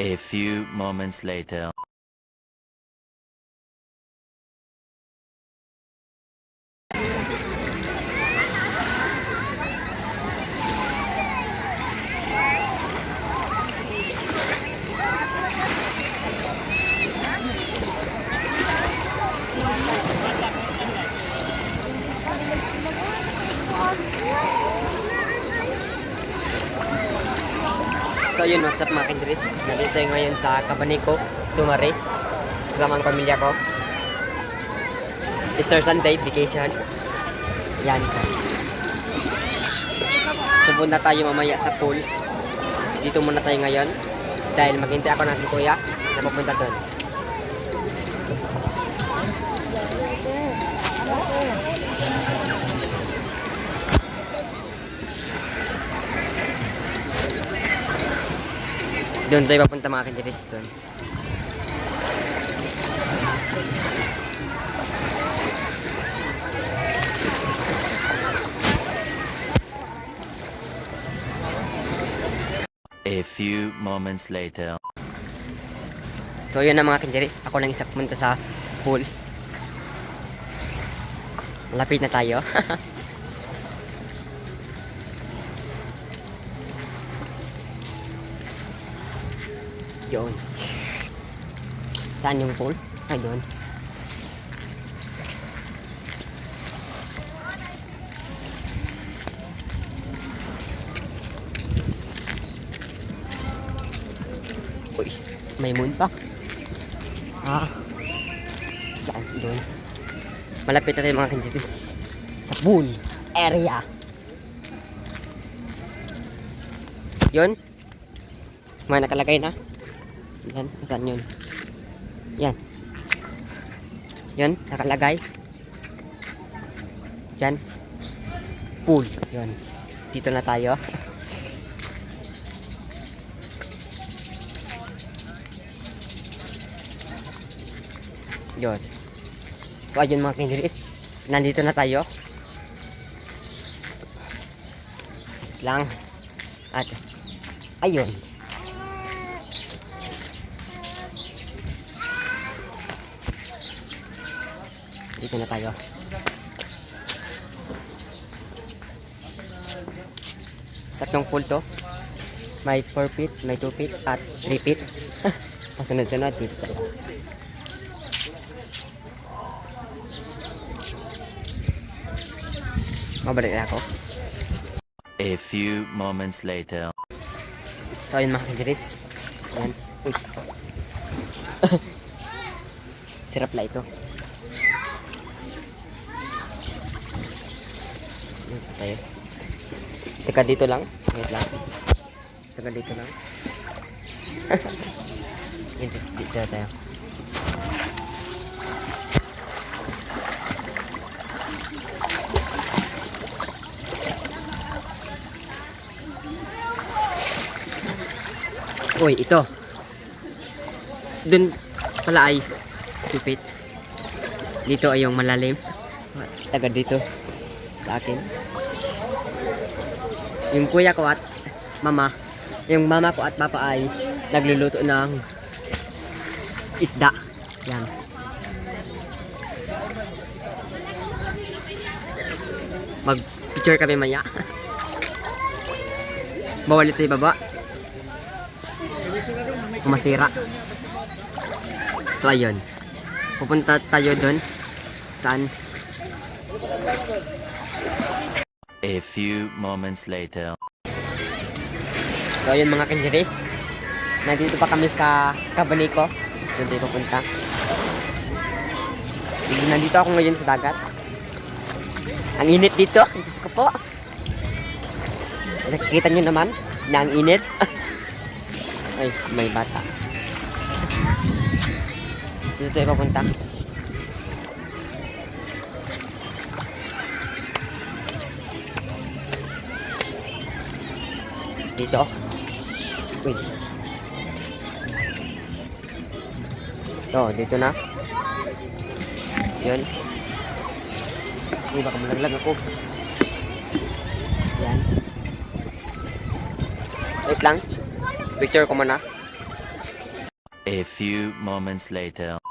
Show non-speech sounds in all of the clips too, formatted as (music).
A few moments later. So yun, what's up mga kindris? Nandito tayo ngayon sa Cabaniko, Tumari. Kasama ang pamilya ko. Easter Sunday, vacation. Yan. Pupunta tayo mamaya sa pool. Dito muna tayo ngayon. Dahil maghintay ako ng kuya na pupunta doon. Doon tayo papunta mga kindris doon. A few moments later. So yun na mga kinjeris, ako lang isa pumunta sa pool. Malapit na tayo. (laughs) Yun. Saan yung pool? Ay, doon. Uy, may moon pa. Ah. Saan? Doon. Malapit na tayo mga kanjitis. Sa pool area. Yun. May nakalagay na. Yan. Saan yun? Yan. Yan. Nakalagay. Yan. Pool. Yun. Dito na tayo. Yun. So, ayun mga kindiris. Nandito na tayo. Lang. At, ayun. Dito na tayo. Tatlong pool to. May 4 feet, may 2 feet, at 3 feet. (laughs) Pasunod-sunod dito tayo. Mabalik na ako. A few moments later. So, ayun mga kajiris. Ayan. Uy. (laughs) Sirap la ito. Ayan, tayo. Teka dito lang. Wait lang. Teka dito lang. (laughs) Dito, dito tayo. Uy, ito. Dun pala ay tupit. Dito ay yung malalim. Taga dito sa akin. Yung kuya ko at mama, yung mama ko at papa ay nagluluto ng isda. Yan. Mag picture kami maya. (laughs) Bawal ito ibaba masira. So ayun. Pupunta tayo doon. Saan? A few moments later. So ayun mga kanjiris. Nandito pa kami sa Cabaniko. Doon tayo pupunta. Nandito ako ngayon sa dagat. Ang init dito. (laughs) Diyos ko po. Nakikita nyo naman na ang init. (laughs) Ay, may bata. Dito tayo papunta. Dito. Uy. Ito, dito na. Yun. Uy, baka malaglag ako. Yan. Wait lang. Picture ko muna. A few moments later.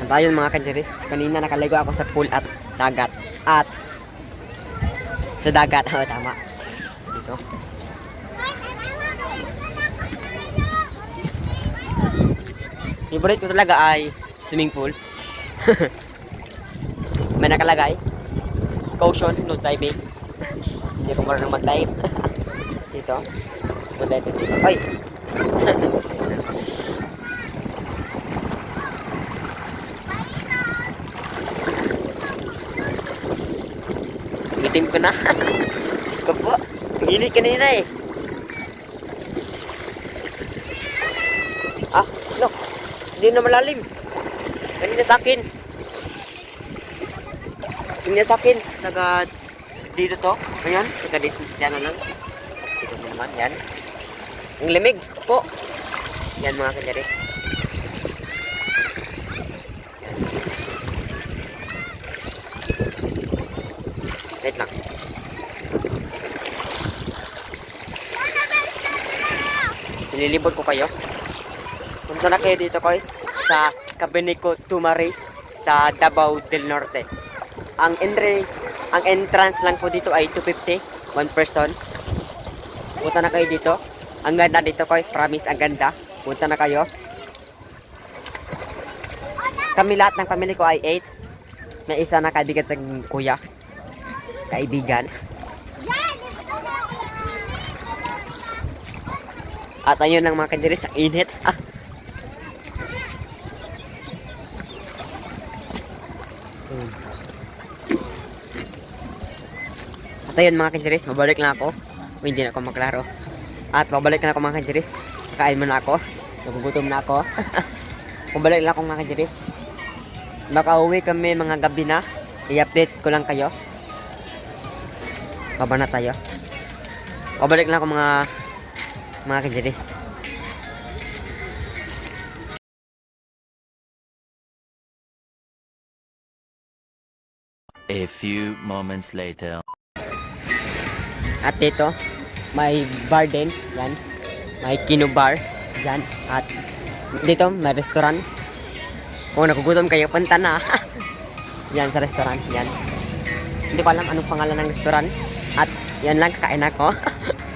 At ayun mga kanjeris, kanina nakaligo ako sa pool at dagat. At sa dagat, (laughs) oh, tama. Dito. Favorite ko talaga ay swimming pool. (laughs) May nakalagay. Caution, no diving. Hindi ko marunong mag-dive. (laughs) dito. Ito dito. Ay! (laughs) Itim ko na. Ko po. Pinili kanina eh. Ah, no. Hindi na malalim. Kanina sa akin. Kanina sa akin. Taga dito to. Ayan. Taga dito. Yan na lang. Dito na naman. Yan. Ang limig. Po. Yan mga kanyari. Wait lang. Nililibot ko kayo. Punta na kayo dito guys sa Cabinico Tumari sa Davao del Norte. Ang entry, ang entrance lang po dito ay 250, one person. Punta na kayo dito. Ang ganda dito guys, promise ang ganda. Punta na kayo. Kami lahat ng pamilya ko ay 8. May isa na kaibigan sa kuya. Kaibigan. At ayun ang mga kandiris sa init. (laughs) At ayun mga kandiris, mabalik lang ako. O, hindi na ako maglaro. At babalik na ako mga kandiris. Kain muna ako. Nagugutom na ako. (laughs) Mabalik lang ako mga kandiris. Baka uwi kami mga gabi na. I-update ko lang kayo. Baba na tayo. Pabalik lang ako mga mga kandiris. A few moments later. At dito, may bar din. Yan. May kino bar. Yan. At dito, may restaurant. Kung nagugutom kayo, punta na. (laughs) yan sa restaurant. Yan. Hindi ko alam anong pangalan ng restaurant. At yan lang, kakain ako. (laughs)